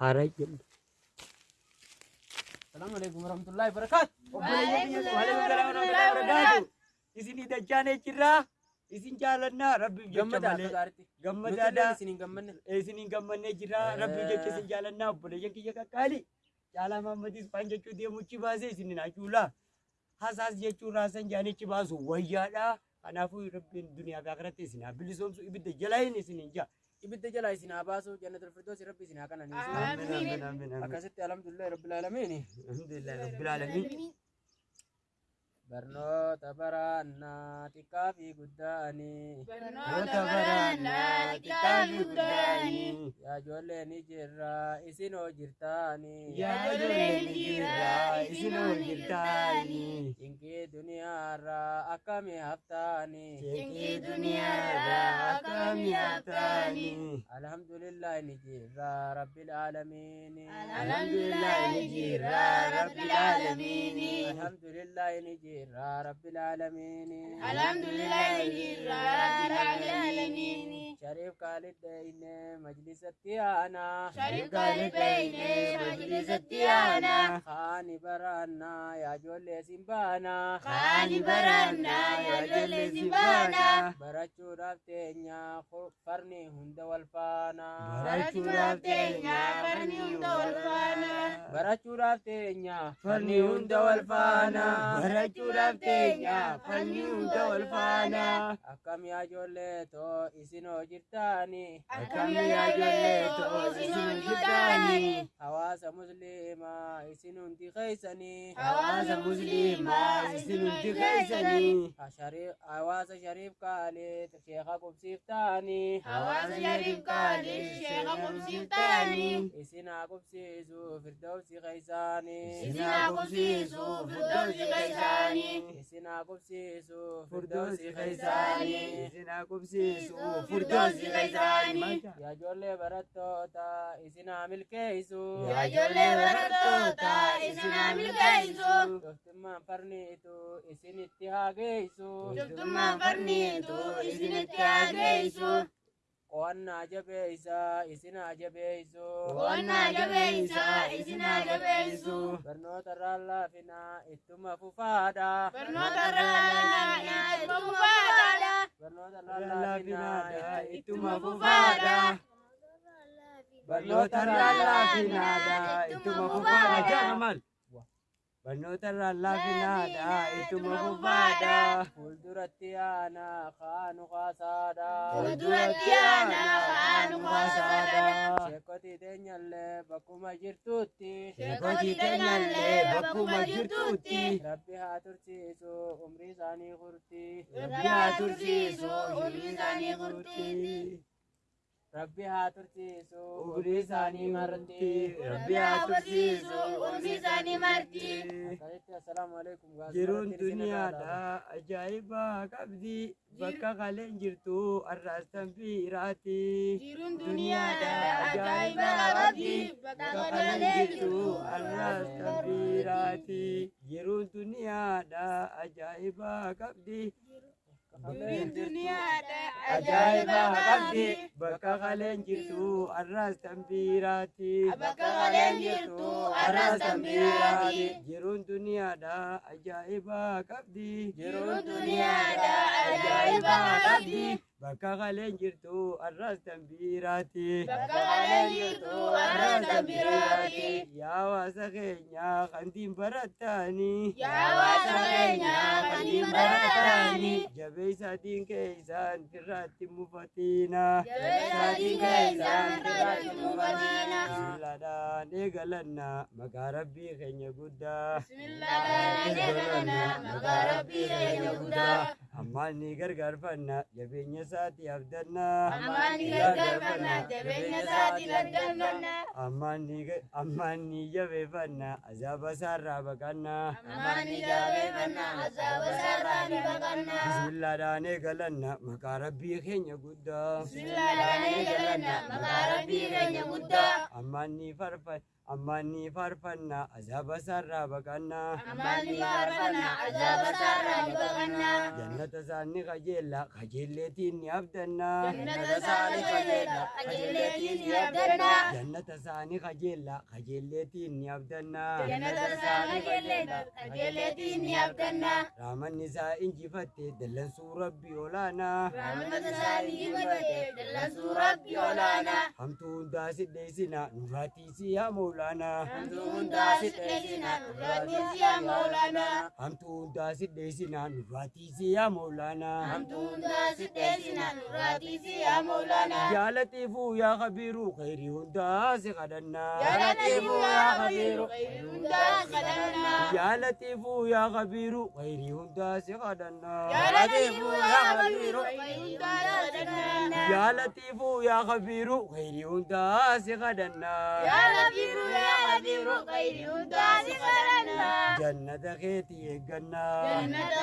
haaraa jenna. Salaamu alaikum warahmatullahi wabarakatuh. Isin dachaan jirraa isin jaalannaa rabbiif jecha malee gaariitti. Nuti gammadaadha. illee isin hin gammanne. Jirraa rabbiif jecha isin jaalannaa obboleeyyan kiyya qaqqaali. Caalaa Maammadis faan jechuu deemuchi baasee isin hin hacuulaa. Hasaas jechuun raasan jaanichi baasu wayyaadha. Kanaafuu rabbiin duniyaa fi akhiratti isin haa bilisoomsu ibidda jalaa hin isin hin jaa. Ibidda jalaa isin haa baasu jannatul firdoosi rabbi isin haa amiin. Akkasitti alhamdulillahi rabbil aalamiin. Alhamdulillah rabbil aalamiin. Barnoota baraannaa xiqqaa fi guddaanii. Barnoota baraannaa xiqqaa fi guddaanii. Yaa ijoollee ni jirra isin hoo jirtaanii. Yaa ijoollee ni jirra isin hoo jirtaanii. Dinqii duniyaarraa akkamii haftaanii. Jeqii duniyaarraa akkamii haftaanii. Alhamdulillahi ni jirra rabbil aalamiin. Alhamdulillah ni jirra rabbil aalamiin. Alhamdulillahi ni jirra rabbil aalamiin. Alhamdulillah ni jirra rabbil aanaa. Shariif Khalid Deyne majlisatti aanaa. Kaani baraannaa yaa ijoollee sin baanaa. Kaani baraannaa yaa ijoollee sin baanaa. Barachuudhaaf teenya farni hunda Barachuudhaaf teenya Farni hunda wal faanaa. Barachuudhaaf teenya farni hunda wal faanaa. Akkam yaa ijoollee too isin hoo jirtaanii. Akkam yaa ijoollee too isin jirtaanii. Hawaasa musliimaa isin hundi keeysanii. Hawaasa musliimaa isin hundi keessanii. Hawaasa Shariif Khalid sheeka qubsiiftaanii. Hawaasa Shariif Khalid sheeka qubsiiftaanii. Isin haa qubsiisu firdawsi keeysaanii. Isin haa qubsiisu firdawsi keeysaanii. Isin haa qubsiisu keeysaanii. keeysaanii. Isin haa qubsiisu firdawsi keeysaanii. Yaa ijoollee barattoota isin haa milkeeysu. Yaa ijoollee barattoota isin haa milkeeysu. Doftummaan farniitu isinitti haa geessu. Joftummaan farniitu isinitti haa geessu. Qo'annaa jabeeysaa isin haa jabeeysu. Qo'annaa jabeeysaa isin haa jabeessu. Barnoota irraan laafinaa ittuma fufaadha. Barnoota irraa ittuma fufaadha. Barnoota irraan laafinaa ittuma fufaadha. Barnoota irraan laafinaadha ittuma fufaadha. Barnoota irraan laafinaadha ittuma fufaadha. Fuulduratti aanaa kaanu kaasaadha. Fuulduratti aanaa kaanu kaasaadha. Sheekkotii teenyallee bakkuma jirtutti. Sheekkotii teenyallee bakkuma jirtutti. Rabbi haa tursiisu umrii isaanii kurti. Rabbi haa tursiisu umrii isaanii furti. Rabbi haa tursiisu Umrii isaanii marti. Rabbi Rabbi haa tursiisu umrii isaanii marti. Akkasitti assalaamu alaikum Jiruun duniyaadha ajaa'ibaa qabdi bakka kaleen jirtu arraastan biiraati. Jiruun duniyaadha ajaa'iba qabdi bakka kaleen jirtu arraastan biiraati. Jiruun duniyaadha ajaa'ibaa qabdi. Jiruun duniyaadha Ajaa'ibaa qabdi bakka kaleen jirtu arraastan biiraati. bakka kaleen jirtu Arraastan biiraati. Jiruun duniyaadha ajaa'ibaa qabdi. Jiruun duniyaadha ajaa'iba qabdi Bakka kaleen jirtu arraastan biiraati. bakka kaleen jirtu arraastan biiraati. Yaa hawaasa keenya kantiin barattaanii. Yaa hawaasa keenya kantiin barattaanii. Jabeessaatiin keessaan irratti mufatiina. Jabeessaatiin keessaan irratti mufatiina. Bismillaadhaan eegalanna maqaa rabbii keenya guddaa. Bismillaahaan eegalanna maqaa rabbii keenya guddaa. Ammaan ni gargaarfanna jabeenya isaatii abdanna. Ammaan ni gargaarfanna jabeenya isaatiin arganna. Ammaan ni ga- ammaan ni jabeeffanna azaaba isaarraa baqanna. Ammaan ni jabeeffanna azaaba isaarraa ni baqanna. Bismillaadhaan eegalanna maqaa rabbii keenya guddaa. Bismillaahaan eegalanna maqaa rabbii keenya guddaa. Ammaan ni faarfannaa azaaba isaarraa baqannaa Amalli faarfannaa azaaba isaarraa ni baqannaa. jannata isaanii qajeellaa qajeelleetiin ni abdannaa Jannata isaanii qajeelaa qajeelleetiin ni abdannaa. jannata isaanii qajeellaa qajeelleetiin ni abdannaa Jannata isaanii qajeelaa qajeelleetiin ni abdannaa. raamanni isaa injifatte dallansuu rabbii olaanaa Rahmata isaanii dibatee dallansuu rabbi olaanaa. hamtuu hundaa sidheessinaa nuraatiisi yaa moolaanaa Hamtuu hundaa sidheessinaa nurraatiisi yaa Mawlaanaa. hamtuu hundaa sidheessinaa nuraatiisi yaa moolaanaa Hamtuu hundaa sidheessinaa nurraatiisi yaa Mawlaanaa. yaa latiifuu yaa kabiiruu khayrii hundaa si kadhannaa Yaa Latiifuu yaa Khabiiru khayrii hundaa kadhannaa. yaa latiifuu yaa kabiiruu khayrii hundaa si kadhannaa Yaa Latiifuu yaa Khabiiru khayrii hundaa yaa latiifuu yaa kabiiruu khayrii hundaa si kadhannaa Yaa Latiifuu yaa Khabiiru khayrii hundaa si kadhannaa. jannata keetii eeggannaa Jannata